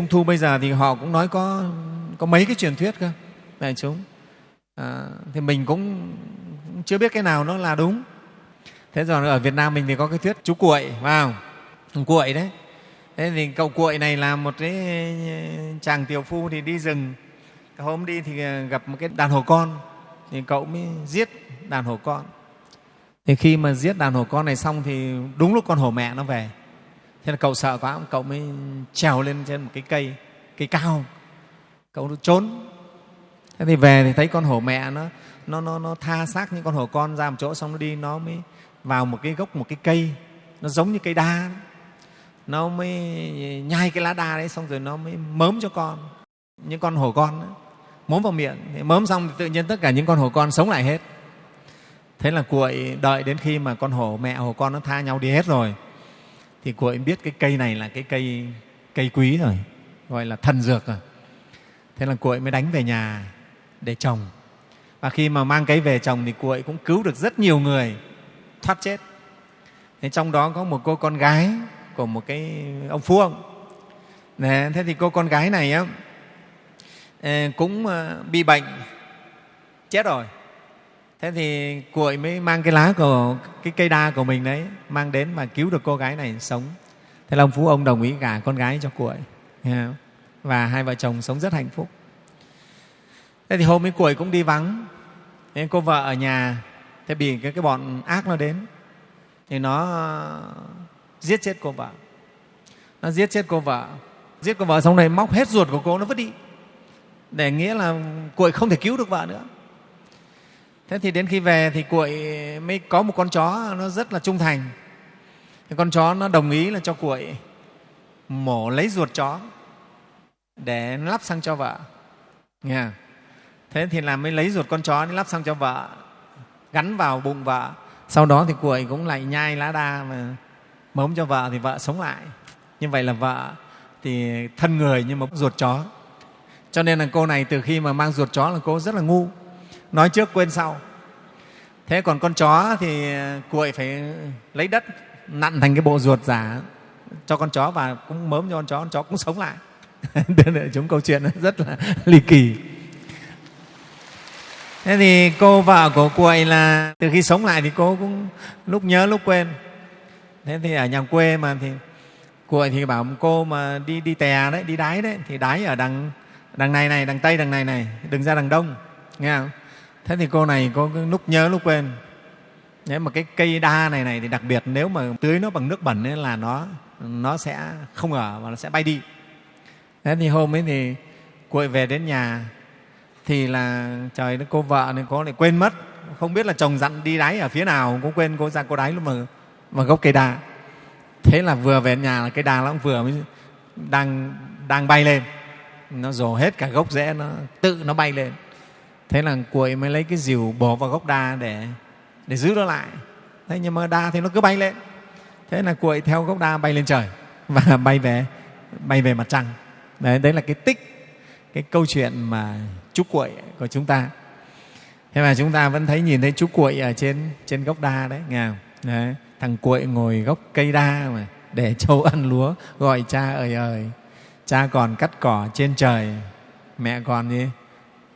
trung thu bây giờ thì họ cũng nói có có mấy cái truyền thuyết cơ. Đại chúng. À, thì mình cũng chưa biết cái nào nó là đúng. Thế rồi ở việt nam mình thì có cái thuyết chú cuội vào wow. cuội đấy. Thế thì cậu cuội này là một cái chàng tiểu phu thì đi rừng. Hôm đi thì gặp một cái đàn hổ con. Thì cậu mới giết đàn hổ con. Thì khi mà giết đàn hổ con này xong thì đúng lúc con hổ mẹ nó về thế là cậu sợ quá cậu mới trèo lên trên một cái cây cây cao. Cậu trốn. Thế thì về thì thấy con hổ mẹ nó nó nó, nó tha xác những con hổ con ra một chỗ xong nó đi nó mới vào một cái gốc một cái cây. Nó giống như cây đa. Nó mới nhai cái lá đa đấy xong rồi nó mới mớm cho con. Những con hổ con đó, mớm vào miệng. Thế mớm xong thì tự nhiên tất cả những con hổ con sống lại hết. Thế là cuội đợi đến khi mà con hổ mẹ hổ con nó tha nhau đi hết rồi thì cô ấy biết cái cây này là cái cây cây quý rồi gọi là thần dược rồi. Thế là cô ấy mới đánh về nhà để trồng. Và khi mà mang cây về trồng thì cô ấy cũng cứu được rất nhiều người thoát chết. Thế trong đó có một cô con gái của một cái ông phú ông. Đấy, thế thì cô con gái này á, cũng ờ, bị bệnh chết rồi thế thì cuội mới mang cái lá của cái cây đa của mình đấy mang đến mà cứu được cô gái này sống. Thế là ông phú ông đồng ý gả con gái cho cuội và hai vợ chồng sống rất hạnh phúc. Thế thì hôm ấy cuội cũng đi vắng. Nên cô vợ ở nhà thế bị cái, cái bọn ác nó đến. Thì nó ờ, giết chết cô vợ. Nó giết chết cô vợ. Giết cô vợ xong này móc hết ruột của cô nó vứt đi. Để nghĩa là cuội không thể cứu được vợ nữa thế thì đến khi về thì cuội mới có một con chó nó rất là trung thành. Thì con chó nó đồng ý là cho cuội mổ lấy ruột chó để lắp sang cho vợ. Nghe thế thì là mới lấy ruột con chó lắp sang cho vợ, gắn vào bụng vợ. Sau đó thì cuội cũng lại nhai lá đa mà mống cho vợ thì vợ sống lại. Như vậy là vợ thì thân người nhưng mà ruột chó. Cho nên là cô này từ khi mà mang ruột chó là cô rất là ngu nói trước quên sau. Thế còn con chó thì cuội phải lấy đất, nặn thành cái bộ ruột giả cho con chó và cũng mớm cho con chó con chó cũng sống lại. Chúng câu chuyện rất là ly kỳ. Thế thì cô vợ của cuội là từ khi sống lại thì cô cũng lúc nhớ lúc quên. Thế thì ở nhà quê mà thì cuội thì bảo cô mà đi đi tè đấy, đi đái đấy, thì đái ở đằng đằng này này, đằng tây, đằng này này, đừng ra đằng đông, nghe không? Thế thì cô này có lúc nhớ lúc quên. Nếu mà cái cây đa này này thì đặc biệt nếu mà tưới nó bằng nước bẩn ấy là nó nó sẽ không ở và nó sẽ bay đi. Thế thì hôm ấy thì cuội về đến nhà thì là trời nó, cô vợ này có lại quên mất. Không biết là chồng dặn đi đáy ở phía nào, cũng quên cô ra cô đáy lúc mà mà gốc cây đa. Thế là vừa về nhà là cây đa nó cũng vừa mới đang đang bay lên. Nó rồ hết cả gốc rễ, nó tự nó bay lên thế là cuội mới lấy cái dìu bỏ vào gốc đa để để giữ nó lại. Thế nhưng mà đa thì nó cứ bay lên. Thế là cuội theo gốc đa bay lên trời và bay về bay về mặt trăng. Đấy, đấy là cái tích cái câu chuyện mà chú cuội của chúng ta. Thế mà chúng ta vẫn thấy nhìn thấy chú cuội ở trên trên gốc đa đấy nghe không? Đấy, thằng cuội ngồi gốc cây đa mà để châu ăn lúa gọi cha ơi ơi cha còn cắt cỏ trên trời mẹ còn gì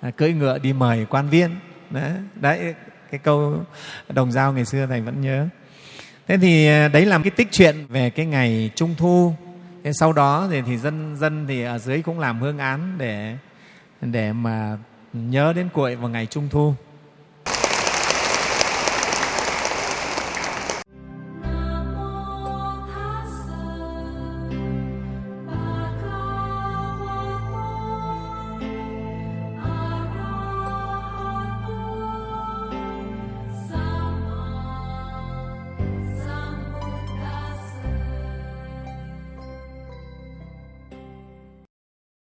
À, cưỡi ngựa đi mời quan viên. Đấy, đấy cái câu đồng dao ngày xưa thầy vẫn nhớ. Thế thì à, đấy là cái tích chuyện về cái ngày trung thu. Thế sau đó thì, thì dân dân thì ở dưới cũng làm hương án để để mà nhớ đến cuội vào ngày trung thu.